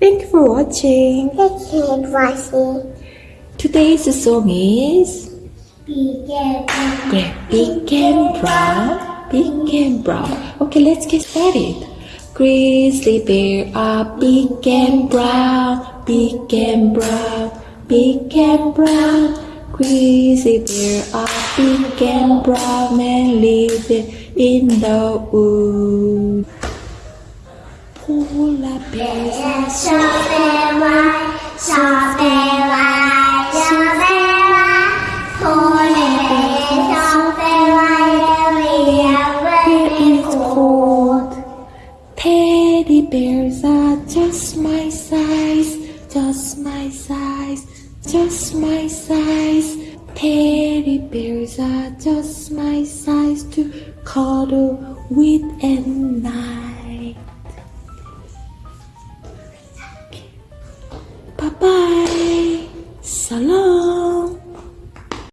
Thank you for watching. Thank you for watching. Today's song is Be careful. Great Big and Brown, Big and Brown. Okay, let's get started. Grizzly bear are big and brown, big and brown, big and brown. Grizzly bear are big and brown and live in the woods. Wide. Polar bear, so very wide, we are very it's cold. Teddy bears are just my size, just my size, just my size. Teddy bears are just my size to cuddle with at night. Salam.